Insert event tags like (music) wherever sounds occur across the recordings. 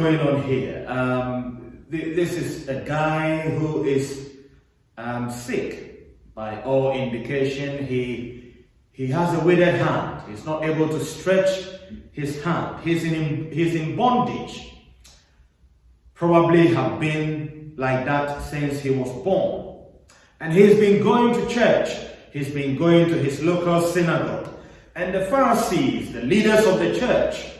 going on here? Um, th this is a guy who is um, sick. By all indication, he, he has a withered hand. He's not able to stretch his hand. He's in, he's in bondage. Probably have been like that since he was born. And he's been going to church. He's been going to his local synagogue. And the Pharisees, the leaders of the church,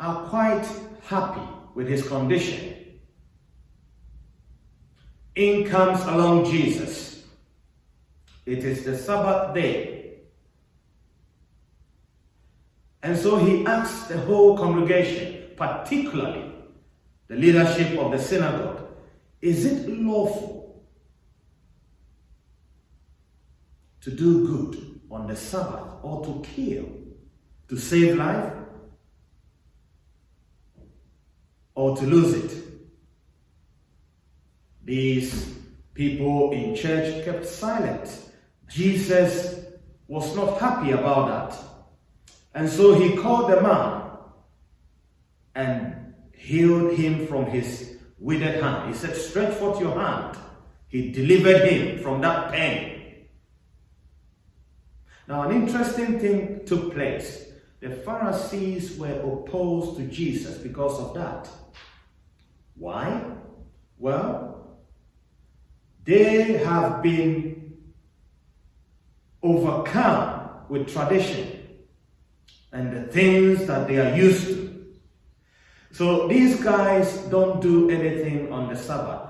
are quite happy with his condition. In comes along Jesus. It is the Sabbath day. And so he asks the whole congregation, particularly the leadership of the synagogue, is it lawful to do good on the Sabbath or to kill, to save life? Or to lose it. These people in church kept silent. Jesus was not happy about that. And so he called the man and healed him from his withered hand. He said, stretch forth your hand. He delivered him from that pain. Now, an interesting thing took place. The Pharisees were opposed to Jesus because of that. Why? Well, they have been overcome with tradition and the things that they are used to. So these guys don't do anything on the Sabbath.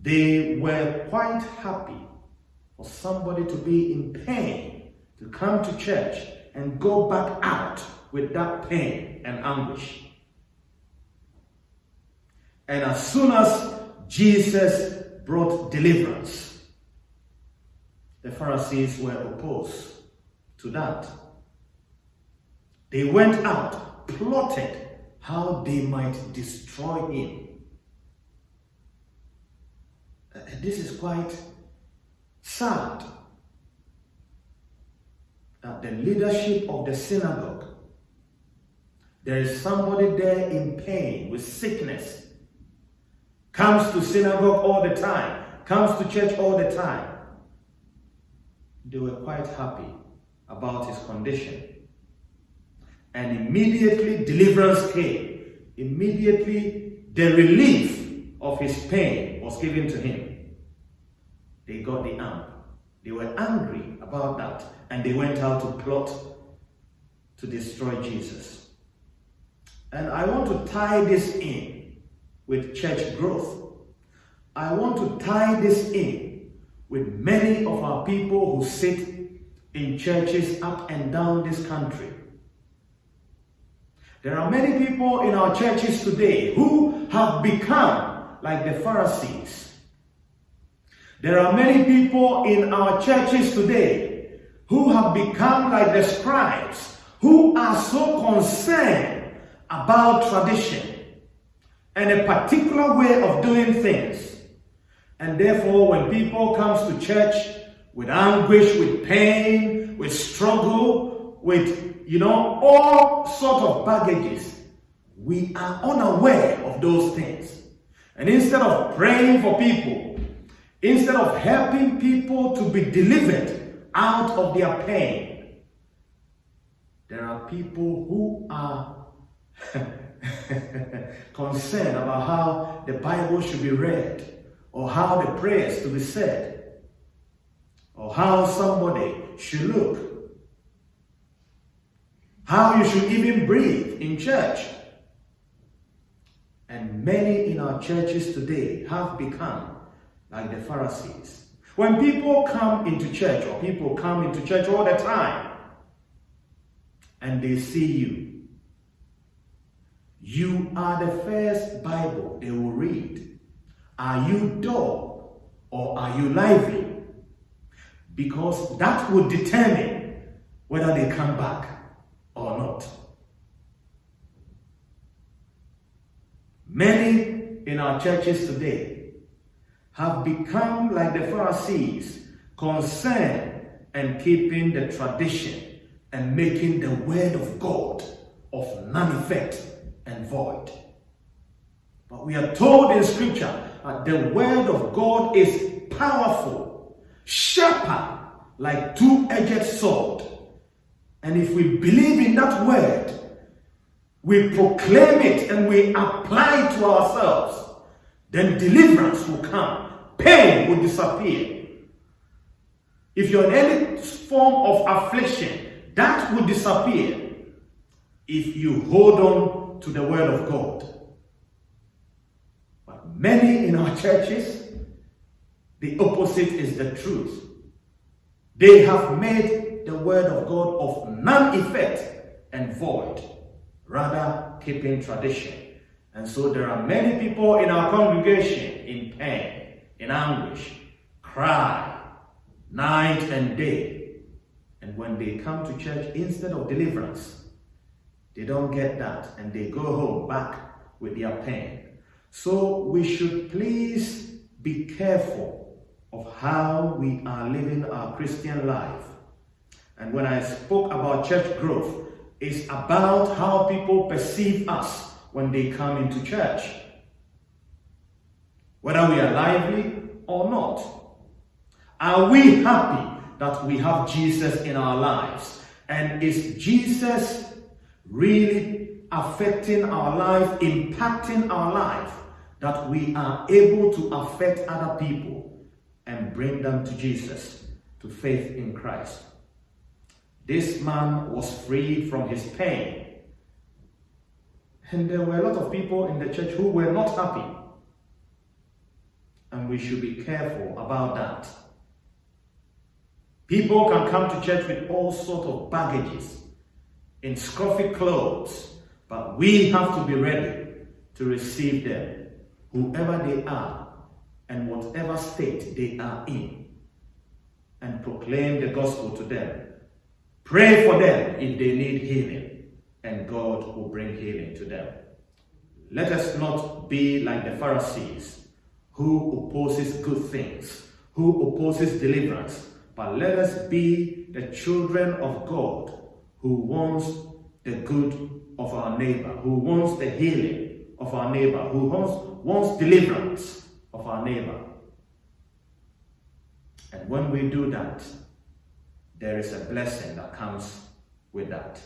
They were quite happy for somebody to be in pain, to come to church and go back out with that pain and anguish. And as soon as Jesus brought deliverance, the Pharisees were opposed to that. They went out, plotted how they might destroy him. And this is quite sad that the leadership of the synagogue, there is somebody there in pain with sickness, comes to synagogue all the time, comes to church all the time. They were quite happy about his condition. And immediately deliverance came. Immediately the relief of his pain was given to him. They got the arm. They were angry about that and they went out to plot to destroy Jesus. And I want to tie this in with church growth. I want to tie this in with many of our people who sit in churches up and down this country. There are many people in our churches today who have become like the Pharisees. There are many people in our churches today who have become like the scribes, who are so concerned about tradition and a particular way of doing things. And therefore, when people comes to church with anguish, with pain, with struggle, with, you know, all sort of baggages, we are unaware of those things. And instead of praying for people, instead of helping people to be delivered out of their pain, there are people who are (laughs) concerned about how the Bible should be read, or how the prayers to be said, or how somebody should look, how you should even breathe in church. And many in our churches today have become like the Pharisees. When people come into church, or people come into church all the time, and they see you, you are the first Bible they will read. Are you dull or are you lively? Because that will determine whether they come back or not. Many in our churches today have become like the Pharisees, concerned and keeping the tradition and making the word of God of none effect and void. But we are told in scripture that the word of God is powerful, sharper, like two-edged sword. And if we believe in that word, we proclaim it and we apply it to ourselves, then deliverance will come. Pain will disappear. If you're in any form of affliction, that will disappear if you hold on to the word of God. But many in our churches, the opposite is the truth. They have made the word of God of none effect and void, rather keeping tradition. And so there are many people in our congregation in pain, in anguish, cry night and day. And when they come to church, instead of deliverance, they don't get that and they go home back with their pain. So we should please be careful of how we are living our Christian life. And when I spoke about church growth, it's about how people perceive us when they come into church. Whether we are lively or not. Are we happy that we have Jesus in our lives? And is Jesus really affecting our life, impacting our life, that we are able to affect other people? and bring them to Jesus, to faith in Christ. This man was freed from his pain. And there were a lot of people in the church who were not happy. And we should be careful about that. People can come to church with all sorts of baggages, in scruffy clothes, but we have to be ready to receive them, whoever they are, and whatever state they are in and proclaim the gospel to them. Pray for them if they need healing, and God will bring healing to them. Let us not be like the Pharisees who opposes good things, who opposes deliverance, but let us be the children of God who wants the good of our neighbor, who wants the healing of our neighbor, who wants, wants deliverance of our neighbor. And when we do that, there is a blessing that comes with that.